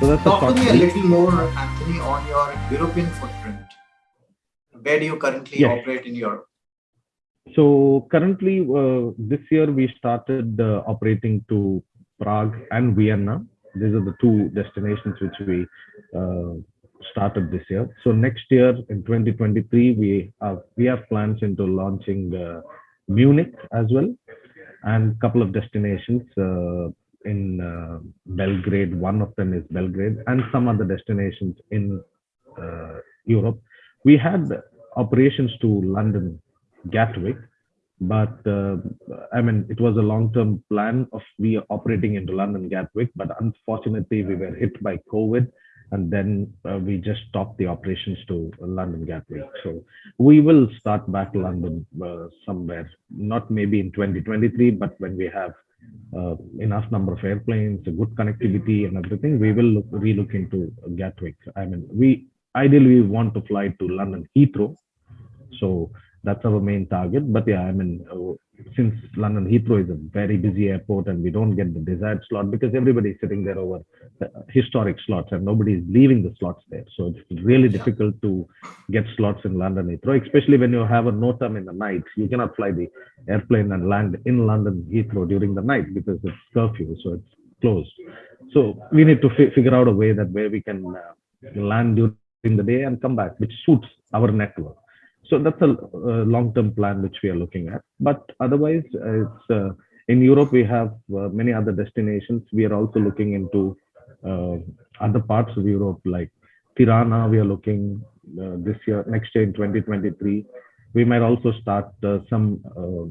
So that's Talk to me a little more, Anthony, on your European footprint. Where do you currently Yes. operate in Europe? So currently, uh, this year we started uh, operating to Prague and Vienna. These are the two destinations which we uh, started this year. So next year in 2023, we have, we have plans into launching uh, Munich as well, and a couple of destinations uh, in uh, Belgrade. One of them is Belgrade, and some other destinations in uh, Europe. We had operations to London Gatwick. But uh, I mean, it was a long-term plan of we operating into London Gatwick, but unfortunately we were hit by COVID, and then uh, we just stopped the operations to London Gatwick. So we will start back London uh, somewhere, not maybe in 2023, but when we have uh, enough number of airplanes, good connectivity, and everything, we will look, relook into Gatwick. I mean, we ideally we want to fly to London Heathrow, so that's our main target. But yeah, I mean, uh, since London Heathrow is a very busy airport and we don't get the desired slot because everybody is sitting there over uh, historic slots and nobody is leaving the slots there. So it's really difficult to get slots in London Heathrow, especially when you have a NOTAM in the night. You cannot fly the airplane and land in London Heathrow during the night because it's curfew, so it's closed. So we need to fi- figure out a way that where we can uh, land during the day and come back, which suits our network. So that's a, long-term plan which we are looking at. But otherwise, it's uh, in Europe we have uh, many other destinations. We are also looking into uh, other parts of Europe like Tirana. We are looking this year, next year in 2023. We might also start some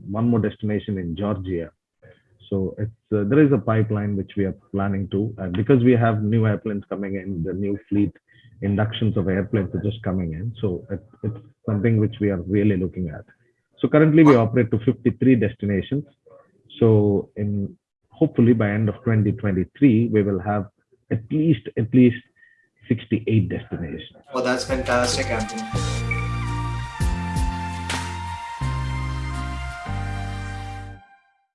one more destination in Georgia. So it's uh, there is a pipeline which we are planning to, and because we have new airplanes coming in, the new fleet inductions of airplanes are just coming in. So it, it's something which we are really looking at. So currently we operate to 53 destinations. So in hopefully by end of 2023, we will have at least at least 68 destinations. Oh, that's fantastic, Anthony.